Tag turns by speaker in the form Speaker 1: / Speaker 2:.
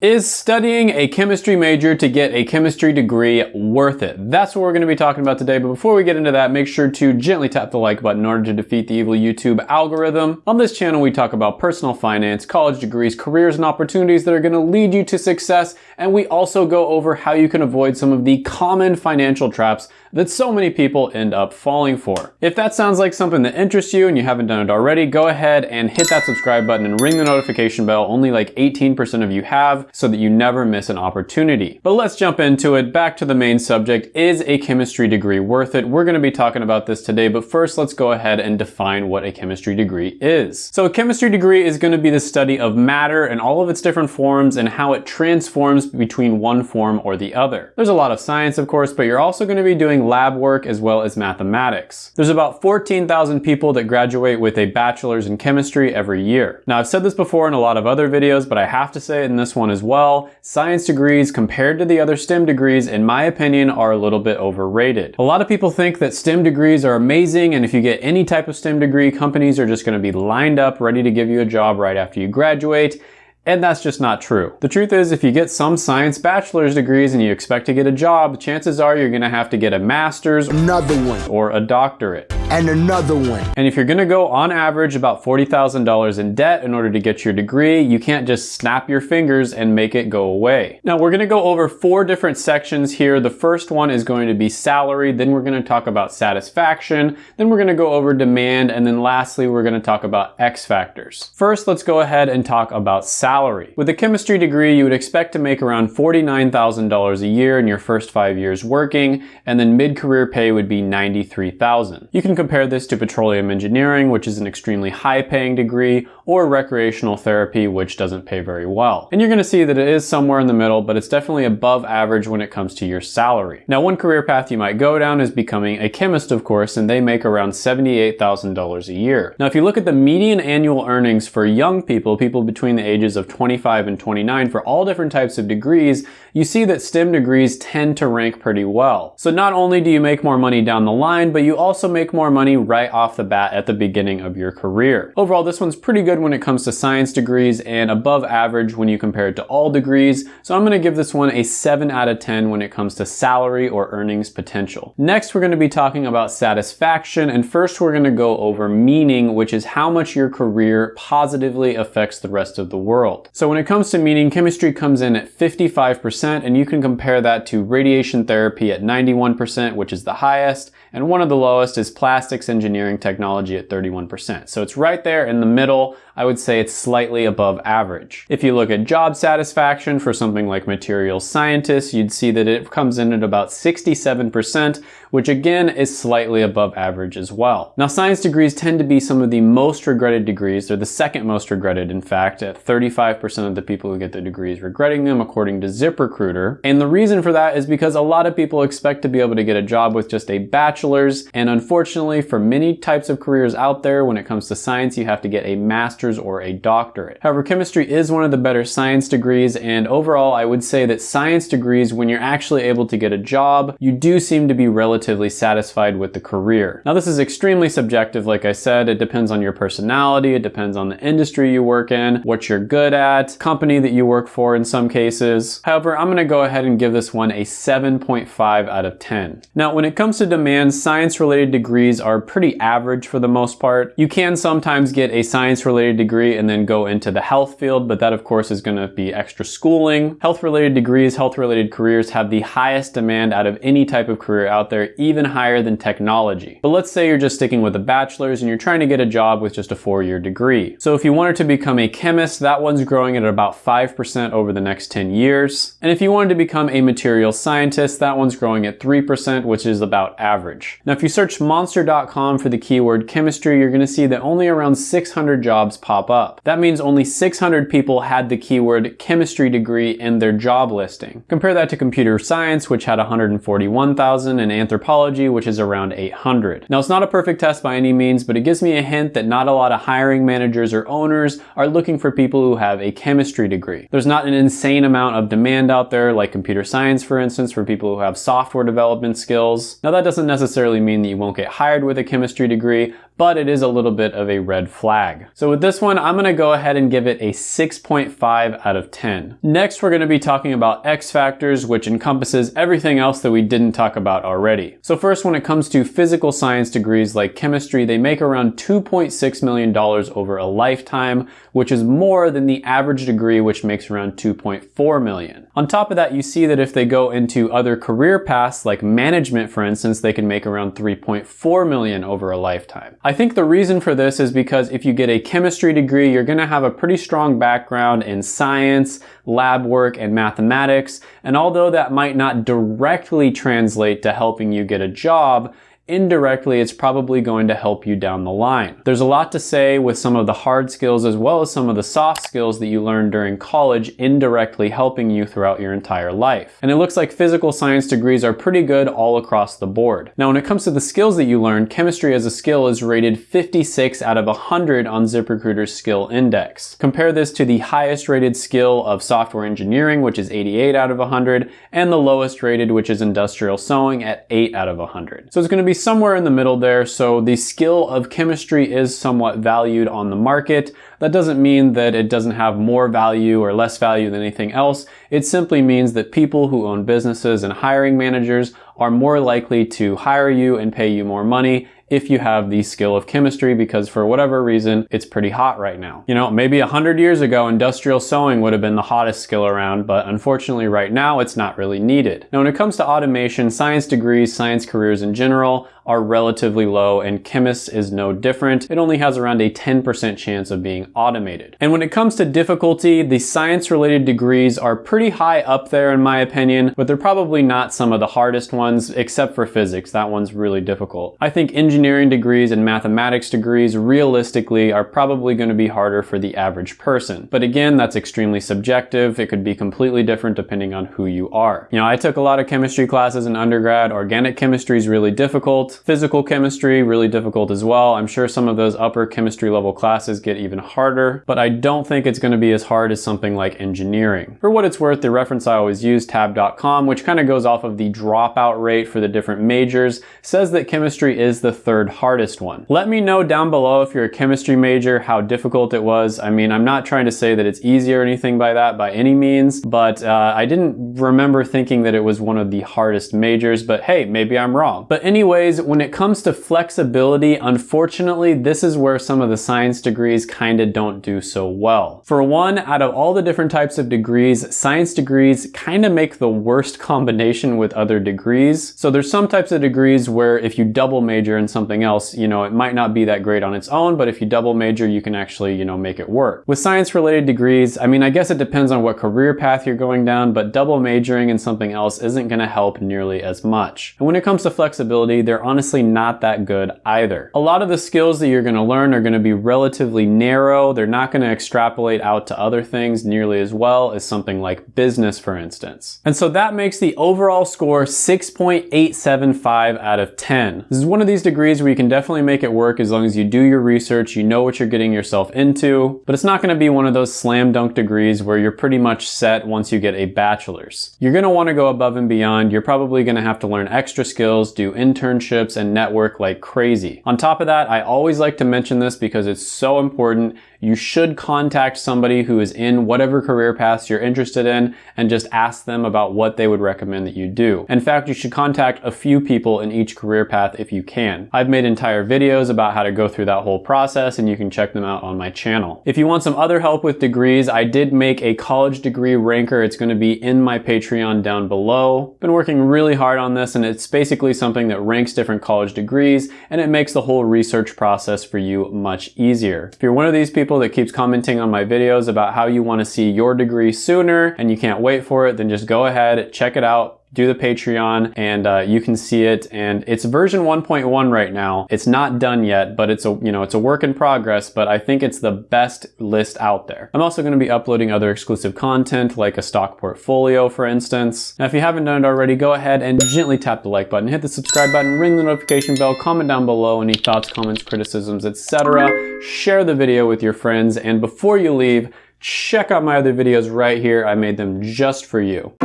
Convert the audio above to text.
Speaker 1: Is studying a chemistry major to get a chemistry degree worth it? That's what we're going to be talking about today, but before we get into that, make sure to gently tap the like button in order to defeat the evil YouTube algorithm. On this channel, we talk about personal finance, college degrees, careers, and opportunities that are going to lead you to success, and we also go over how you can avoid some of the common financial traps that so many people end up falling for. If that sounds like something that interests you and you haven't done it already, go ahead and hit that subscribe button and ring the notification bell. Only like 18% of you have so that you never miss an opportunity. But let's jump into it. Back to the main subject. Is a chemistry degree worth it? We're gonna be talking about this today, but first let's go ahead and define what a chemistry degree is. So a chemistry degree is gonna be the study of matter and all of its different forms and how it transforms between one form or the other. There's a lot of science, of course, but you're also gonna be doing lab work as well as mathematics. There's about 14,000 people that graduate with a bachelor's in chemistry every year. Now I've said this before in a lot of other videos, but I have to say it in this one as well science degrees compared to the other STEM degrees, in my opinion, are a little bit overrated. A lot of people think that STEM degrees are amazing and if you get any type of STEM degree, companies are just gonna be lined up ready to give you a job right after you graduate. And that's just not true. The truth is, if you get some science bachelor's degrees and you expect to get a job, chances are you're gonna have to get a master's,
Speaker 2: another one,
Speaker 1: or a doctorate
Speaker 2: and another one.
Speaker 1: And if you're gonna go on average about $40,000 in debt in order to get your degree, you can't just snap your fingers and make it go away. Now we're gonna go over four different sections here. The first one is going to be salary, then we're gonna talk about satisfaction, then we're gonna go over demand, and then lastly, we're gonna talk about X factors. First, let's go ahead and talk about salary. With a chemistry degree, you would expect to make around $49,000 a year in your first five years working, and then mid-career pay would be 93,000. You can compare this to petroleum engineering, which is an extremely high paying degree, or recreational therapy, which doesn't pay very well. And you're gonna see that it is somewhere in the middle, but it's definitely above average when it comes to your salary. Now, one career path you might go down is becoming a chemist, of course, and they make around $78,000 a year. Now, if you look at the median annual earnings for young people, people between the ages of 25 and 29 for all different types of degrees, you see that STEM degrees tend to rank pretty well. So not only do you make more money down the line, but you also make more money right off the bat at the beginning of your career. Overall, this one's pretty good when it comes to science degrees and above average when you compare it to all degrees. So I'm gonna give this one a seven out of 10 when it comes to salary or earnings potential. Next, we're gonna be talking about satisfaction. And first we're gonna go over meaning, which is how much your career positively affects the rest of the world. So when it comes to meaning, chemistry comes in at 55% and you can compare that to radiation therapy at 91%, which is the highest, and one of the lowest is plastics engineering technology at 31%. So it's right there in the middle. I would say it's slightly above average. If you look at job satisfaction for something like materials scientists, you'd see that it comes in at about 67%, which again is slightly above average as well. Now science degrees tend to be some of the most regretted degrees. They're the second most regretted in fact, at 35% of the people who get the degrees regretting them according to ZipRecruiter. And the reason for that is because a lot of people expect to be able to get a job with just a bachelor's and unfortunately for many types of careers out there when it comes to science you have to get a master's or a doctorate. However, chemistry is one of the better science degrees and overall I would say that science degrees, when you're actually able to get a job, you do seem to be relatively satisfied with the career. Now this is extremely subjective, like I said, it depends on your personality, it depends on the industry you work in, what you're good at, company that you work for in some cases. However, I'm gonna go ahead and give this one a 7.5 out of 10. Now when it comes to demand, science related degrees are pretty average for the most part. You can sometimes get a science related degree and then go into the health field, but that of course is gonna be extra schooling. Health related degrees, health related careers have the highest demand out of any type of career out there, even higher than technology. But let's say you're just sticking with a bachelor's and you're trying to get a job with just a four-year degree. So if you wanted to become a chemist, that one's growing at about 5% over the next 10 years. And if you wanted to become a material scientist, that one's growing at 3%, which is about average. Now, if you search monster.com for the keyword chemistry, you're gonna see that only around 600 jobs pop up. That means only 600 people had the keyword chemistry degree in their job listing. Compare that to computer science, which had 141,000, and anthropology, which is around 800. Now, it's not a perfect test by any means, but it gives me a hint that not a lot of hiring managers or owners are looking for people who have a chemistry degree. There's not an insane amount of demand out there, like computer science, for instance, for people who have software development skills. Now, that doesn't necessarily mean that you won't get hired with a chemistry degree, but it is a little bit of a red flag. So with this one, I'm gonna go ahead and give it a 6.5 out of 10. Next, we're gonna be talking about X factors, which encompasses everything else that we didn't talk about already. So first, when it comes to physical science degrees like chemistry, they make around $2.6 million over a lifetime, which is more than the average degree, which makes around 2.4 million. On top of that, you see that if they go into other career paths like management, for instance, they can make around 3.4 million over a lifetime. I think the reason for this is because if you get a chemistry degree, you're gonna have a pretty strong background in science, lab work, and mathematics. And although that might not directly translate to helping you get a job, indirectly it's probably going to help you down the line. There's a lot to say with some of the hard skills as well as some of the soft skills that you learn during college indirectly helping you throughout your entire life. And it looks like physical science degrees are pretty good all across the board. Now when it comes to the skills that you learn, chemistry as a skill is rated 56 out of 100 on ZipRecruiter's skill index. Compare this to the highest rated skill of software engineering which is 88 out of 100 and the lowest rated which is industrial sewing at 8 out of 100. So it's going to be somewhere in the middle there, so the skill of chemistry is somewhat valued on the market. That doesn't mean that it doesn't have more value or less value than anything else. It simply means that people who own businesses and hiring managers are more likely to hire you and pay you more money if you have the skill of chemistry because for whatever reason, it's pretty hot right now. You know, maybe a hundred years ago, industrial sewing would have been the hottest skill around, but unfortunately right now, it's not really needed. Now, when it comes to automation, science degrees, science careers in general, are relatively low and chemists is no different. It only has around a 10% chance of being automated. And when it comes to difficulty, the science related degrees are pretty high up there in my opinion, but they're probably not some of the hardest ones except for physics. That one's really difficult. I think engineering degrees and mathematics degrees realistically are probably going to be harder for the average person. But again, that's extremely subjective. It could be completely different depending on who you are. You know, I took a lot of chemistry classes in undergrad. Organic chemistry is really difficult. Physical chemistry, really difficult as well. I'm sure some of those upper chemistry level classes get even harder, but I don't think it's gonna be as hard as something like engineering. For what it's worth, the reference I always use, tab.com, which kind of goes off of the dropout rate for the different majors, says that chemistry is the third hardest one. Let me know down below if you're a chemistry major, how difficult it was. I mean, I'm not trying to say that it's easy or anything by that by any means, but uh, I didn't remember thinking that it was one of the hardest majors, but hey, maybe I'm wrong. But anyways, when it comes to flexibility, unfortunately, this is where some of the science degrees kind of don't do so well. For one, out of all the different types of degrees, science degrees kind of make the worst combination with other degrees. So there's some types of degrees where if you double major in something else, you know, it might not be that great on its own, but if you double major, you can actually, you know, make it work. With science related degrees, I mean, I guess it depends on what career path you're going down, but double majoring in something else isn't going to help nearly as much. And when it comes to flexibility, they're on honestly not that good either. A lot of the skills that you're gonna learn are gonna be relatively narrow. They're not gonna extrapolate out to other things nearly as well as something like business, for instance. And so that makes the overall score 6.875 out of 10. This is one of these degrees where you can definitely make it work as long as you do your research, you know what you're getting yourself into, but it's not gonna be one of those slam dunk degrees where you're pretty much set once you get a bachelor's. You're gonna wanna go above and beyond. You're probably gonna have to learn extra skills, do internships, and network like crazy. On top of that, I always like to mention this because it's so important you should contact somebody who is in whatever career paths you're interested in and just ask them about what they would recommend that you do. In fact, you should contact a few people in each career path if you can. I've made entire videos about how to go through that whole process and you can check them out on my channel. If you want some other help with degrees, I did make a college degree ranker. It's going to be in my Patreon down below. Been working really hard on this and it's basically something that ranks different college degrees and it makes the whole research process for you much easier. If you're one of these people that keeps commenting on my videos about how you want to see your degree sooner and you can't wait for it, then just go ahead, check it out, do the Patreon and uh, you can see it and it's version 1.1 right now. It's not done yet, but it's a, you know, it's a work in progress, but I think it's the best list out there. I'm also going to be uploading other exclusive content like a stock portfolio, for instance. Now, if you haven't done it already, go ahead and gently tap the like button, hit the subscribe button, ring the notification bell, comment down below any thoughts, comments, criticisms, etc. Share the video with your friends and before you leave, check out my other videos right here. I made them just for you.